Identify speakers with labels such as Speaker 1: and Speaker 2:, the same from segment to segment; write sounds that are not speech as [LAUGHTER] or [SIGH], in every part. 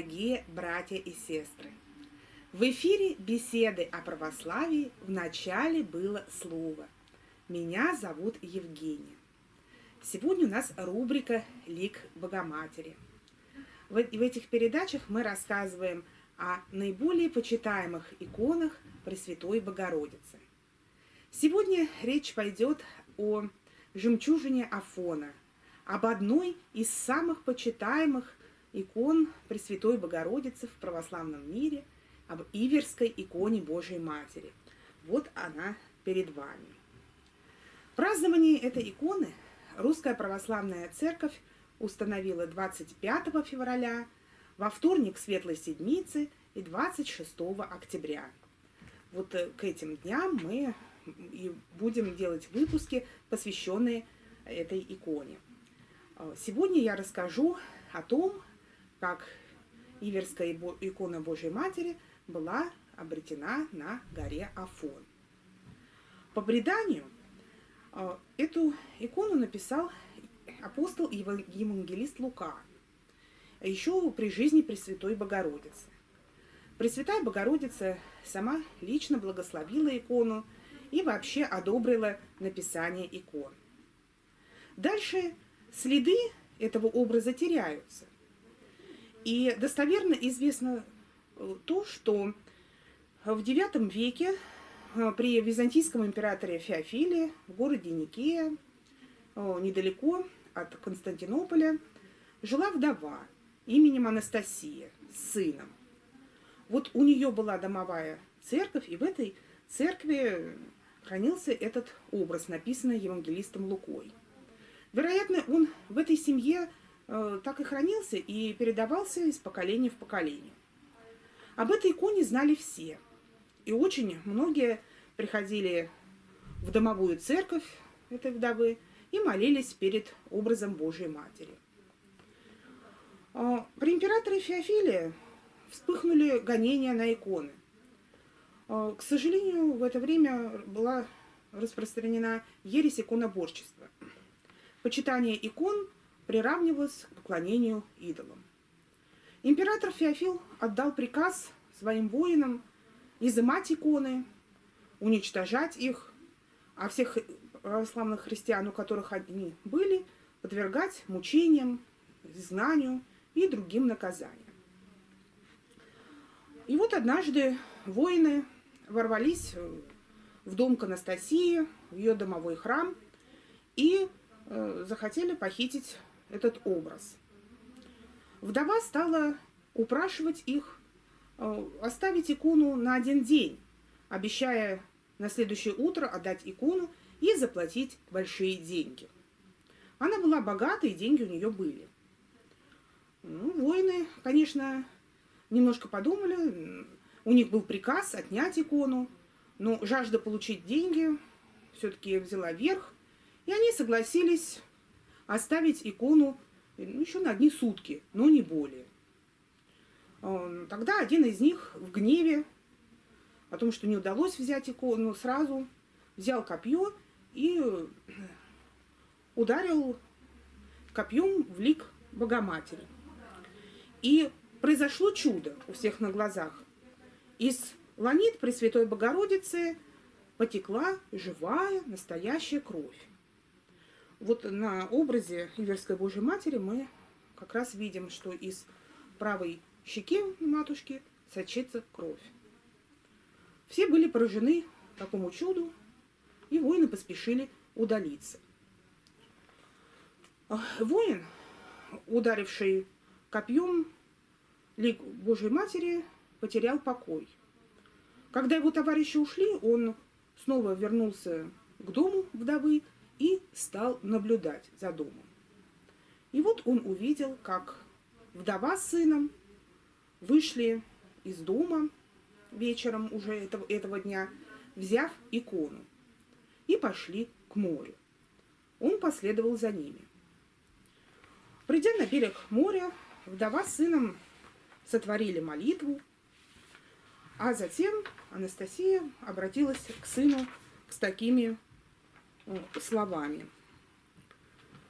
Speaker 1: Дорогие братья и сестры! В эфире беседы о православии в начале было слово. Меня зовут Евгения. Сегодня у нас рубрика «Лик Богоматери». В этих передачах мы рассказываем о наиболее почитаемых иконах Пресвятой Богородицы. Сегодня речь пойдет о жемчужине Афона, об одной из самых почитаемых икон Пресвятой Богородицы в православном мире, об Иверской иконе Божией Матери. Вот она перед вами. Празднование этой иконы Русская Православная Церковь установила 25 февраля, во вторник Светлой Седмицы и 26 октября. Вот э, к этим дням мы и будем делать выпуски, посвященные этой иконе. Э, сегодня я расскажу о том, как Иверская икона Божьей Матери была обретена на горе Афон. По преданию, э, эту икону написал апостол и евангелист Лука, еще при жизни Пресвятой Богородицы. Пресвятая Богородица сама лично благословила икону и вообще одобрила написание икон. Дальше следы этого образа теряются. И достоверно известно э, то, что в IX веке э, при византийском императоре Феофиле в городе Никея, э, недалеко от Константинополя, жила вдова именем Анастасия с сыном. Вот у нее была домовая церковь, и в этой церкви хранился этот образ, написанный евангелистом Лукой. Вероятно, он в этой семье Э, так и хранился и передавался из поколения в поколение. Об этой иконе знали все. И очень многие приходили в домовую церковь этой вдовы и молились перед образом Божьей Матери. А, при императоре Феофиле вспыхнули гонения на иконы. А, к сожалению, в это время была распространена ересь иконоборчества. Почитание икон – приравнивалось к поклонению идолам. Император Феофил отдал приказ своим воинам изымать иконы, уничтожать их, а всех православных христиан, у которых они были, подвергать мучениям, знанию и другим наказаниям. И вот однажды воины ворвались в дом к Анастасии, в ее домовой храм, и э, захотели похитить этот образ. Вдова стала упрашивать их э, оставить икону на один день, обещая на следующее утро отдать икону и заплатить большие деньги. Она была богата, и деньги у нее были. Ну, воины, конечно, немножко подумали, у них был приказ отнять икону, но жажда получить деньги все-таки взяла верх, и они согласились оставить икону ну, еще на одни сутки, но не более. Эм, тогда один из них в гневе о том, что не удалось взять икону, сразу взял копье и ударил копьем в лик Богоматери. И произошло чудо у всех на глазах. Из ланит Пресвятой Богородицы потекла живая настоящая кровь вот на образе Иверской Божьей Матери мы как раз видим, что из правой щеки матушки сочится кровь. Все были поражены такому чуду, и воины поспешили удалиться. Воин, ударивший копьем лик Божьей Матери, потерял покой. Когда его товарищи ушли, он снова вернулся к дому вдовы и стал наблюдать за домом. И вот он увидел, как вдова с сыном вышли из дома вечером уже этого, этого дня, взяв икону, и пошли к морю. Он последовал за ними. Придя на берег моря, вдова с сыном сотворили молитву, а затем Анастасия обратилась к сыну с такими словами.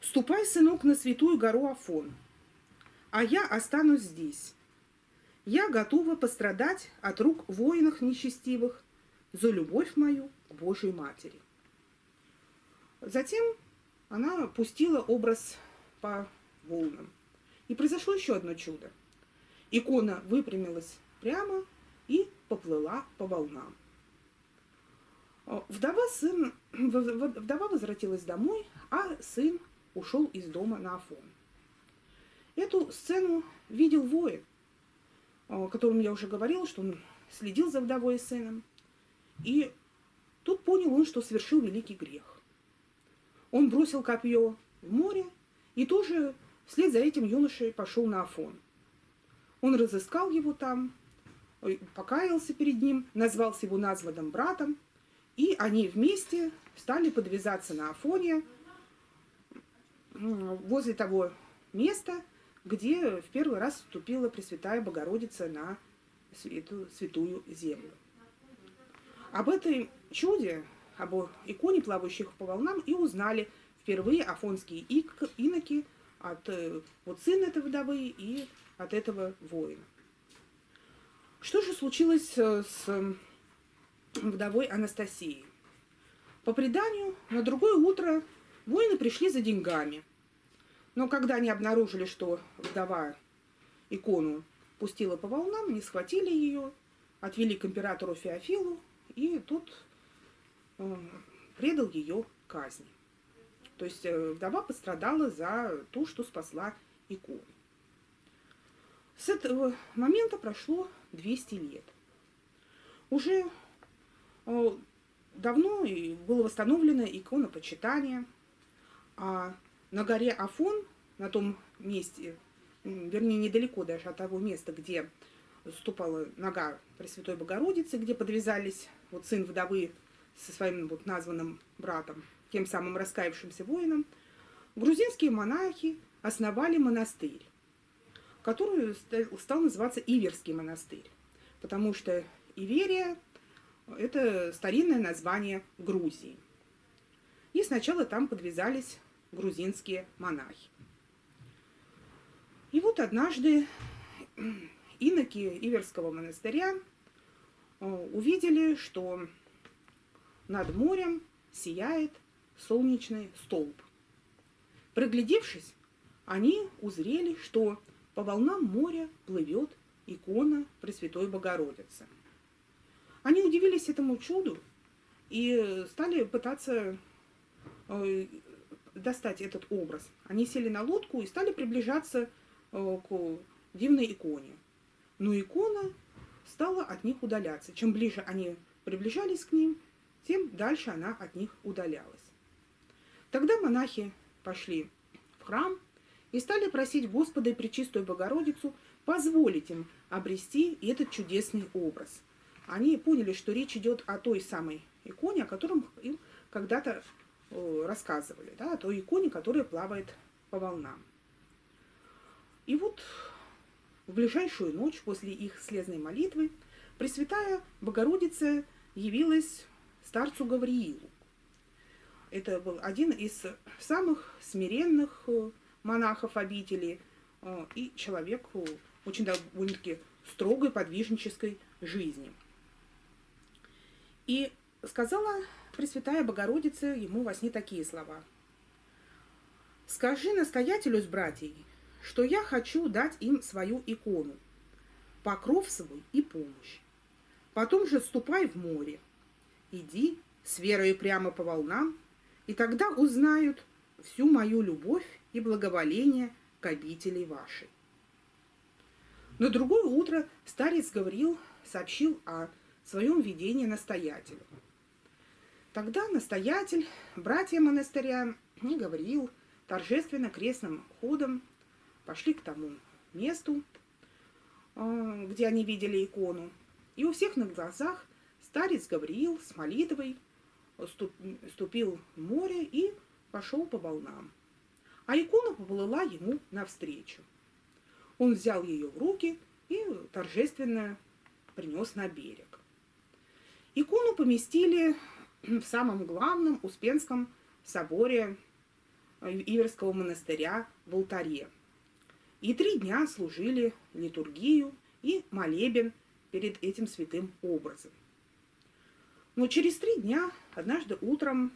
Speaker 1: «Ступай, сынок, на святую гору Афон, а я останусь здесь. Я готова пострадать от рук воинов нечестивых за любовь мою к Божьей Матери. Затем она пустила образ по волнам. И произошло еще одно чудо. Икона выпрямилась прямо и поплыла по волнам. Вдова, сын, [CLEARS THROAT] вдова возвратилась домой, а сын ушел из дома на Афон. Эту сцену видел воин, о котором я уже говорила, что он следил за вдовой и сыном. И тут понял он, что совершил великий грех. Он бросил копье в море и тоже вслед за этим юношей пошел на Афон. Он разыскал его там, покаялся перед ним, назвался его названным братом, и они вместе стали подвязаться на Афоне возле того места, где в первый раз вступила Пресвятая Богородица на эту святую землю. Об этой чуде, об иконе, плавающих по волнам, и узнали впервые афонские иноки от э, вот сына этой вдовы и от этого воина. Что же случилось э, с вдовой Анастасией? По преданию, на другое утро воины пришли за деньгами – но когда они обнаружили, что вдова икону пустила по волнам, они схватили ее, отвели к императору Феофилу, и тут э, предал ее казни. То есть э, вдова пострадала за то, что спасла икону. С этого момента прошло 200 лет. Уже э, давно было восстановлено иконопочитание, а на горе Афон, на том месте, вернее, недалеко даже от того места, где ступала нога Пресвятой Богородицы, где подвязались вот сын вдовы со своим вот названным братом, тем самым раскаявшимся воином, грузинские монахи основали монастырь, который стал называться Иверский монастырь, потому что Иверия – это старинное название Грузии. И сначала там подвязались грузинские монахи. И вот однажды иноки Иверского монастыря э, увидели, что над морем сияет солнечный столб. Проглядевшись, они узрели, что по волнам моря плывет икона Пресвятой Богородицы. Они удивились этому чуду и стали пытаться э, достать этот образ. Они сели на лодку и стали приближаться э, к дивной иконе. Но икона стала от них удаляться. Чем ближе они приближались к ним, тем дальше она от них удалялась. Тогда монахи пошли в храм и стали просить Господа и Пречистую Богородицу позволить им обрести этот чудесный образ. Они поняли, что речь идет о той самой иконе, о котором им когда-то Э, рассказывали, да, о той иконе, которая плавает по волнам. И вот в ближайшую ночь после их слезной молитвы Пресвятая Богородица явилась старцу Гавриилу. Это был один из самых смиренных э, монахов обители э, и человек очень довольно-таки строгой подвижнической жизни. И сказала Пресвятая Богородица ему во сне такие слова. «Скажи настоятелю с братьей, что я хочу дать им свою икону, покров свой и помощь. Потом же ступай в море. Иди с верой прямо по волнам, и тогда узнают всю мою любовь и благоволение к обители вашей. На другое утро старец Гавриил сообщил о своем видении настоятелю. Тогда настоятель, братья монастыря, не говорил, торжественно крестным ходом пошли к тому месту, а, где они видели икону. И у всех на глазах старец Гавриил с молитвой ступил в море и пошел по волнам. А икона поплыла ему навстречу. Он взял ее в руки и торжественно принес на берег. Икону поместили [CLEARS THROAT] в самом главном Успенском соборе Иверского монастыря в алтаре. и три дня служили литургию и молебен перед этим святым образом. Но через три дня, однажды утром,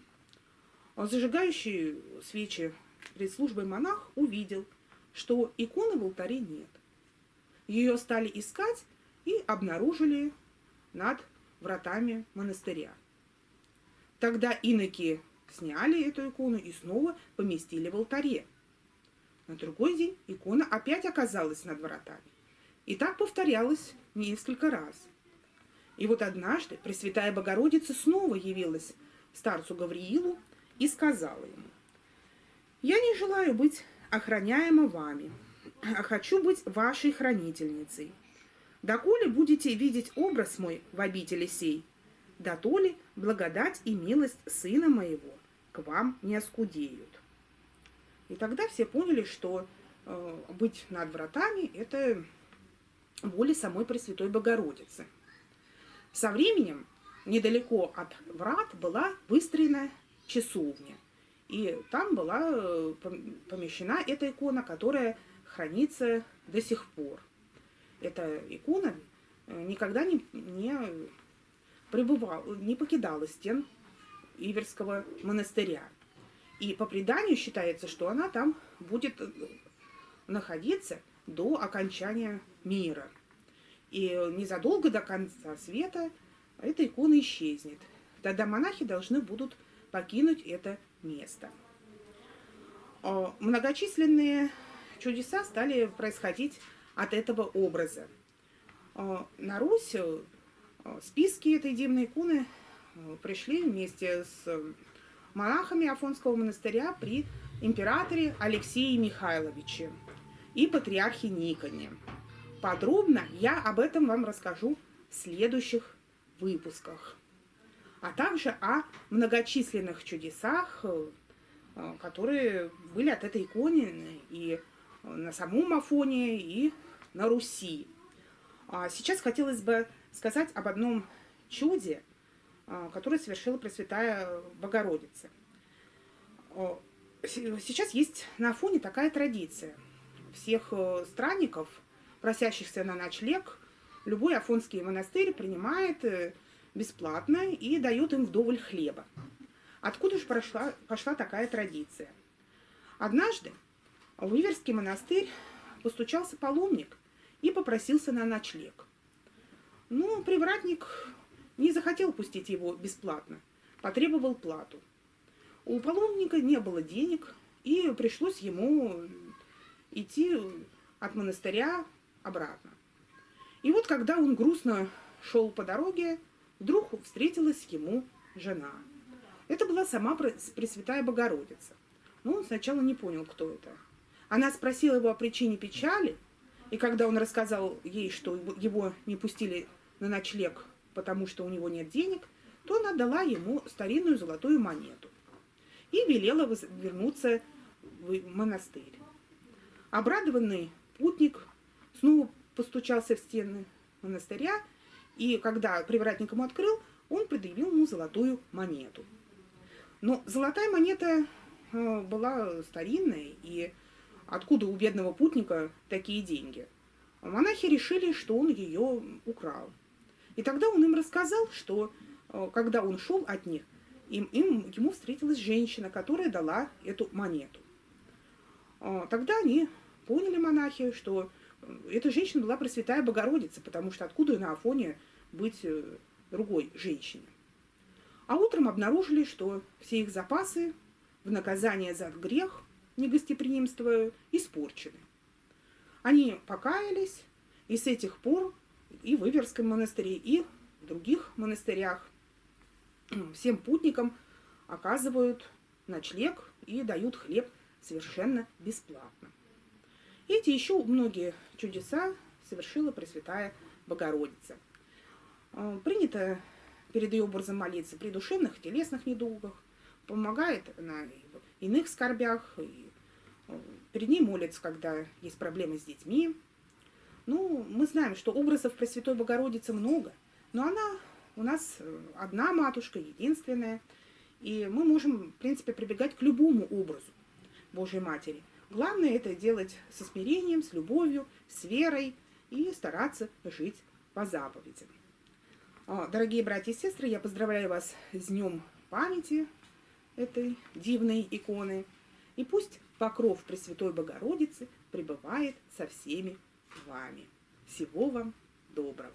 Speaker 1: зажигающий свечи перед службой монах увидел, что иконы в алтаре нет. Ее стали искать и обнаружили над вратами монастыря. Тогда иноки сняли эту икону и снова поместили в алтаре. На другой день икона опять оказалась над вратами. И так повторялось несколько раз. И вот однажды Пресвятая Богородица снова явилась старцу Гавриилу и сказала ему, «Я не желаю быть охраняема вами, а хочу быть вашей хранительницей. Доколе будете видеть образ мой в обители сей, да то ли благодать и милость сына моего к вам не оскудеют. И тогда все поняли, что э, быть над вратами – это воля самой Пресвятой Богородицы. Со временем недалеко от врат была выстроена часовня. И там была э, помещена эта икона, которая хранится до сих пор. Эта икона э, никогда не, не пребывала, не покидала стен Иверского монастыря. И по преданию считается, что она там будет э, находиться до окончания мира. И незадолго до конца света эта икона исчезнет. Тогда монахи должны будут покинуть это место. А, многочисленные чудеса стали происходить от этого образа. А, на Русь э, списки этой дивной иконы э, пришли вместе с монахами Афонского монастыря при императоре Алексее Михайловиче и патриархе Никоне. Подробно я об этом вам расскажу в следующих выпусках, а также о многочисленных чудесах, э, которые были от этой иконы и на самом Афоне, и на Руси. А сейчас хотелось бы сказать об одном чуде, а, которое совершила Пресвятая Богородица. Сейчас есть на Афоне такая традиция. Всех э, странников, просящихся на ночлег, любой афонский монастырь принимает э, бесплатно и дает им вдоволь хлеба. Откуда же прошла, пошла такая традиция? Однажды в Иверский монастырь постучался паломник и попросился на ночлег. Но привратник не захотел пустить его бесплатно, потребовал плату. У паломника не было денег, и пришлось ему идти от монастыря обратно. И вот когда он грустно шел по дороге, вдруг встретилась ему жена. Это была сама Пресвятая Богородица. Но он сначала не понял, кто это. Она спросила его о причине печали, и когда он рассказал ей, что его не пустили на ночлег, потому что у него нет денег, то она дала ему старинную золотую монету и велела вернуться в монастырь. Обрадованный путник снова постучался в стены монастыря, и когда привратник ему открыл, он предъявил ему золотую монету. Но золотая монета э, была старинная, и откуда у бедного путника такие деньги? Монахи решили, что он ее украл. И тогда он им рассказал, что э, когда он шел от них, им, им, ему встретилась женщина, которая дала эту монету. А, тогда они поняли, монахи, что э, эта женщина была Пресвятая Богородица, потому что откуда на Афоне быть э, другой женщине. А утром обнаружили, что все их запасы в наказание за грех негостеприимства испорчены. Они покаялись, и с этих пор и в Иверском монастыре, и в других монастырях всем путникам оказывают ночлег и дают хлеб совершенно бесплатно. Эти еще многие чудеса совершила Пресвятая Богородица. А, принято перед ее образом молиться при душевных, телесных недугах, помогает на иных скорбях, и а, перед ней молятся, когда есть проблемы с детьми. Ну, мы знаем, что образов Пресвятой Богородицы много, но она у нас э, одна матушка, единственная, и мы можем, в принципе, прибегать к любому образу Божьей Матери. Главное это делать со смирением, с любовью, с верой и стараться жить по заповедям. А, дорогие братья и сестры, я поздравляю вас с Днем памяти этой дивной иконы. И пусть покров Пресвятой Богородицы пребывает со всеми вами. Всего вам доброго!